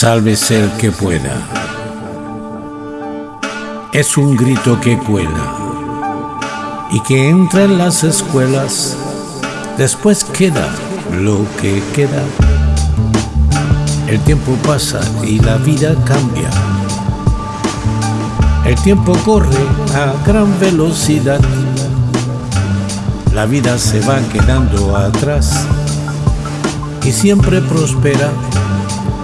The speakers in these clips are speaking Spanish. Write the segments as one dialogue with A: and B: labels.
A: Sálvese el que pueda. Es un grito que cuela y que entra en las escuelas. Después queda lo que queda. El tiempo pasa y la vida cambia. El tiempo corre a gran velocidad. La vida se va quedando atrás y siempre prospera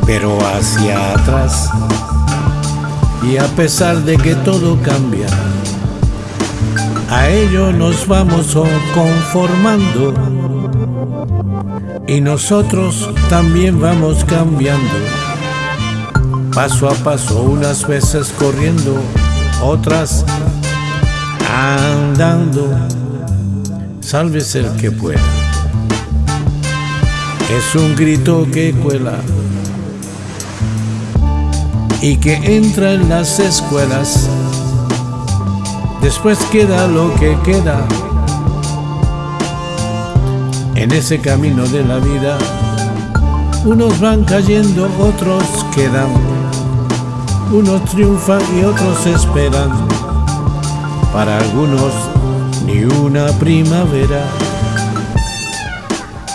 A: pero hacia atrás. Y a pesar de que todo cambia, a ello nos vamos conformando. Y nosotros también vamos cambiando. Paso a paso, unas veces corriendo, otras andando. Sálvese el que pueda. Es un grito que cuela y que entra en las escuelas. Después queda lo que queda. En ese camino de la vida, unos van cayendo, otros quedan. Unos triunfan y otros esperan. Para algunos, ni una primavera.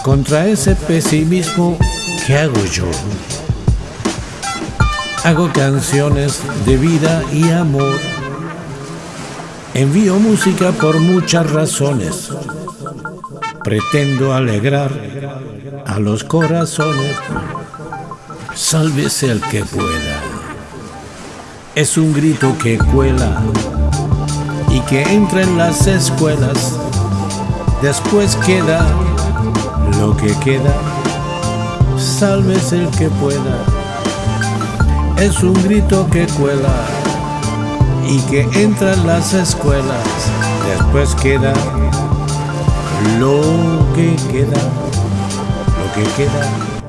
A: Contra ese pesimismo, ¿qué hago yo? Hago canciones de vida y amor. Envío música por muchas razones. Pretendo alegrar a los corazones. Sálvese el que pueda. Es un grito que cuela y que entra en las escuelas. Después queda lo que queda. Sálvese el que pueda es un grito que cuela y que entra en las escuelas. Después queda lo que queda, lo que queda